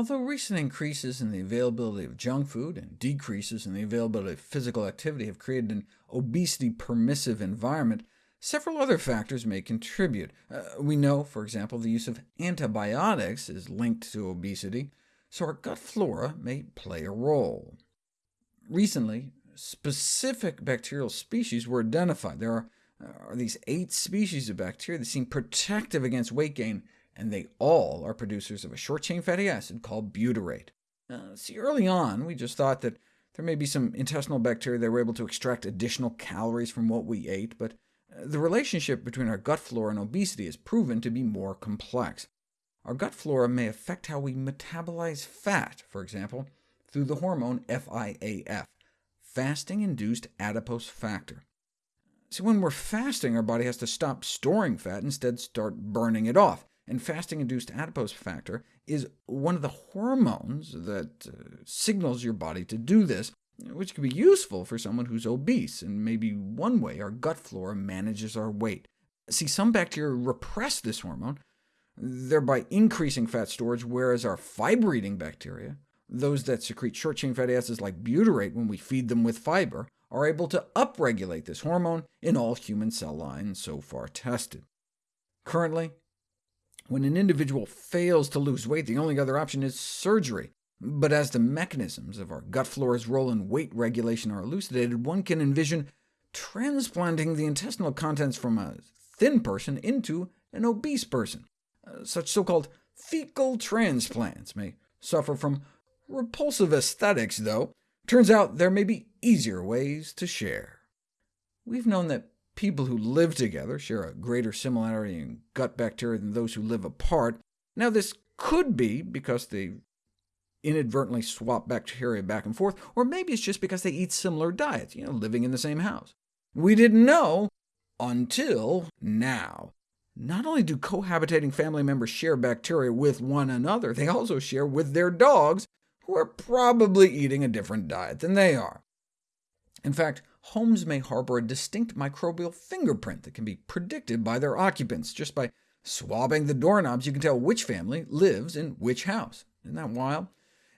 Although recent increases in the availability of junk food and decreases in the availability of physical activity have created an obesity-permissive environment, several other factors may contribute. Uh, we know, for example, the use of antibiotics is linked to obesity, so our gut flora may play a role. Recently, specific bacterial species were identified. There are, uh, are these eight species of bacteria that seem protective against weight gain, and they all are producers of a short-chain fatty acid called butyrate. Uh, see, early on, we just thought that there may be some intestinal bacteria that were able to extract additional calories from what we ate, but uh, the relationship between our gut flora and obesity is proven to be more complex. Our gut flora may affect how we metabolize fat, for example, through the hormone FIAF, fasting-induced adipose factor. See, when we're fasting, our body has to stop storing fat, and instead start burning it off and fasting-induced adipose factor is one of the hormones that uh, signals your body to do this, which can be useful for someone who's obese, and maybe one way our gut flora manages our weight. See, some bacteria repress this hormone, thereby increasing fat storage, whereas our fiber-eating bacteria, those that secrete short-chain fatty acids like butyrate when we feed them with fiber, are able to upregulate this hormone in all human cell lines so far tested. Currently, when an individual fails to lose weight, the only other option is surgery. But as the mechanisms of our gut flora's role in weight regulation are elucidated, one can envision transplanting the intestinal contents from a thin person into an obese person. Uh, such so-called fecal transplants may suffer from repulsive aesthetics, though. Turns out there may be easier ways to share. We've known that People who live together share a greater similarity in gut bacteria than those who live apart. Now, this could be because they inadvertently swap bacteria back and forth, or maybe it's just because they eat similar diets, you know, living in the same house. We didn't know until now. Not only do cohabitating family members share bacteria with one another, they also share with their dogs, who are probably eating a different diet than they are. In fact, homes may harbor a distinct microbial fingerprint that can be predicted by their occupants. Just by swabbing the doorknobs, you can tell which family lives in which house. Isn't that wild?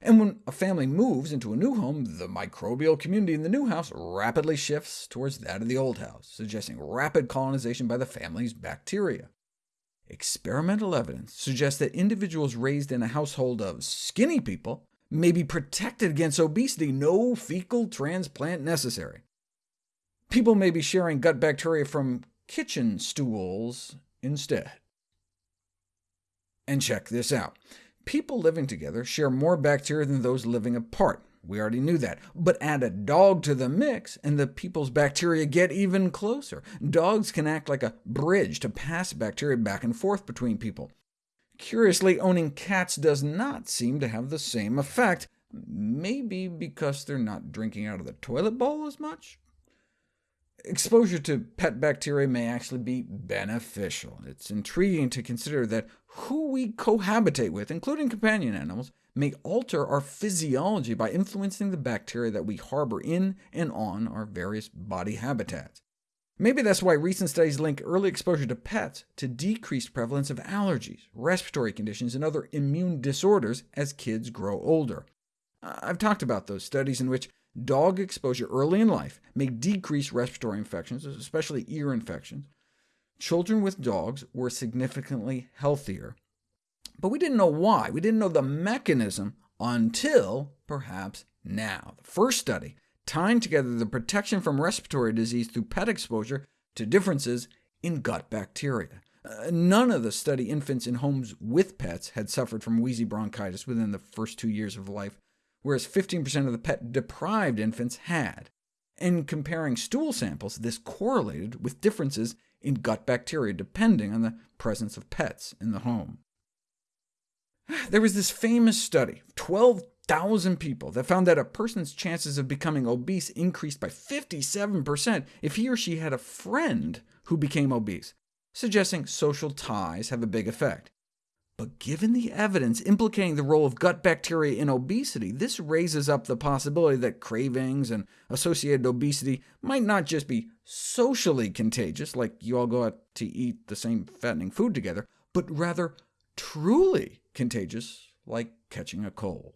And when a family moves into a new home, the microbial community in the new house rapidly shifts towards that of the old house, suggesting rapid colonization by the family's bacteria. Experimental evidence suggests that individuals raised in a household of skinny people may be protected against obesity, no fecal transplant necessary. People may be sharing gut bacteria from kitchen stools instead. And check this out. People living together share more bacteria than those living apart. We already knew that. But add a dog to the mix, and the people's bacteria get even closer. Dogs can act like a bridge to pass bacteria back and forth between people. Curiously, owning cats does not seem to have the same effect, maybe because they're not drinking out of the toilet bowl as much? Exposure to pet bacteria may actually be beneficial. It's intriguing to consider that who we cohabitate with, including companion animals, may alter our physiology by influencing the bacteria that we harbor in and on our various body habitats. Maybe that's why recent studies link early exposure to pets to decreased prevalence of allergies, respiratory conditions, and other immune disorders as kids grow older. I've talked about those studies in which dog exposure early in life may decrease respiratory infections, especially ear infections. Children with dogs were significantly healthier, but we didn't know why. We didn't know the mechanism until, perhaps, now. The first study tying together the protection from respiratory disease through pet exposure to differences in gut bacteria. Uh, none of the study infants in homes with pets had suffered from wheezy bronchitis within the first two years of life, whereas 15% of the pet-deprived infants had. In comparing stool samples, this correlated with differences in gut bacteria depending on the presence of pets in the home. There was this famous study, 12 1,000 people that found that a person's chances of becoming obese increased by 57% if he or she had a friend who became obese, suggesting social ties have a big effect. But given the evidence implicating the role of gut bacteria in obesity, this raises up the possibility that cravings and associated obesity might not just be socially contagious, like you all go out to eat the same fattening food together, but rather truly contagious like catching a cold.